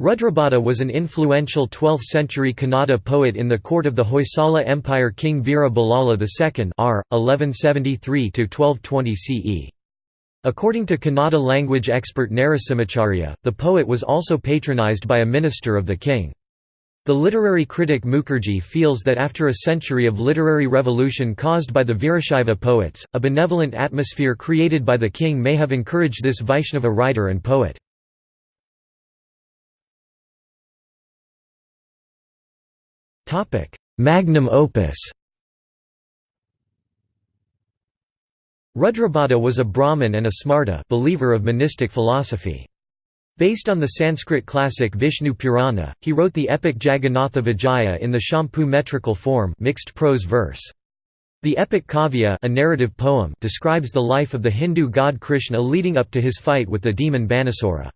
Rudrabhata was an influential 12th-century Kannada poet in the court of the Hoysala Empire king Veera II r. 1173–1220 CE. According to Kannada language expert Narasimhacharya, the poet was also patronized by a minister of the king. The literary critic Mukherjee feels that after a century of literary revolution caused by the Virashaiva poets, a benevolent atmosphere created by the king may have encouraged this Vaishnava writer and poet. Magnum opus Rudrabhata was a Brahmin and a Smarta believer of monistic philosophy. Based on the Sanskrit classic Vishnu Purana, he wrote the epic Jagannatha Vijaya in the Champu metrical form mixed prose verse. The epic Kavya a narrative poem describes the life of the Hindu god Krishna leading up to his fight with the demon Banasura.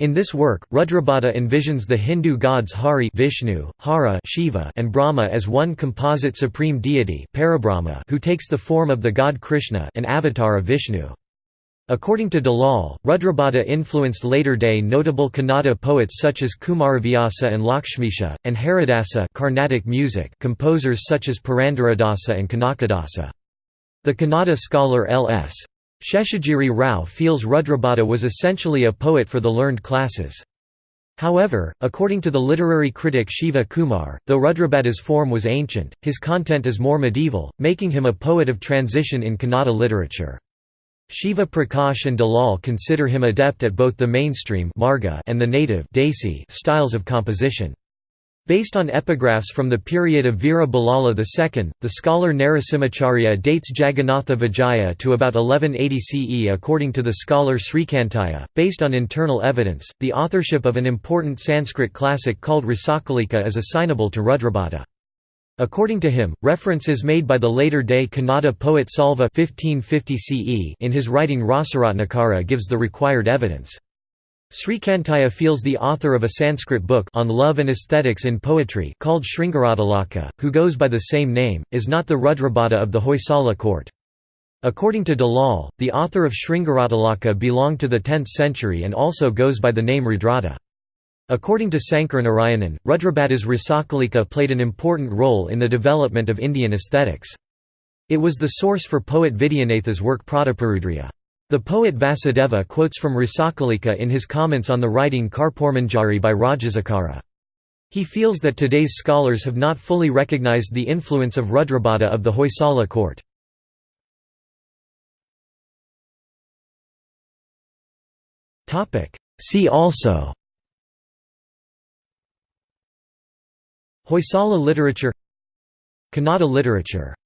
In this work, Rudrabhata envisions the Hindu gods Hari Vishnu, Hara Shiva, and Brahma as one composite supreme deity who takes the form of the god Krishna an avatar of Vishnu. According to Dalal, Rudrabhata influenced later-day notable Kannada poets such as Kumaravyasa and Lakshmisha, and Haridasa Carnatic music composers such as Purandaradasa and Kanakadasa. The Kannada scholar L.S. Sheshagiri Rao feels Rudrabhata was essentially a poet for the learned classes. However, according to the literary critic Shiva Kumar, though Rudrabhata's form was ancient, his content is more medieval, making him a poet of transition in Kannada literature. Shiva Prakash and Dalal consider him adept at both the mainstream and the native styles of composition. Based on epigraphs from the period of Veera II, the scholar Narasimhacharya dates Jagannatha Vijaya to about 1180 CE according to the scholar Srikantaya. Based on internal evidence, the authorship of an important Sanskrit classic called Rasakalika is assignable to Rudrabhata. According to him, references made by the later-day Kannada poet Salva 1550 CE in his writing Rasaratnakara gives the required evidence. Srikantaya feels the author of a Sanskrit book on love and aesthetics in poetry called Sringaratilaka, who goes by the same name, is not the Rudrabhata of the Hoysala court. According to Dalal, the author of Sringaratilaka belonged to the 10th century and also goes by the name Rudrata. According to Sankaranarayanan, Rudrabhata's Rasakalika played an important role in the development of Indian aesthetics. It was the source for poet Vidyanatha's work Prataparudriya. The poet Vasudeva quotes from Rasakalika in his comments on the writing Karpurmanjari by Rajasekara. He feels that today's scholars have not fully recognized the influence of Rudrabhata of the Hoysala court. See also Hoysala literature Kannada literature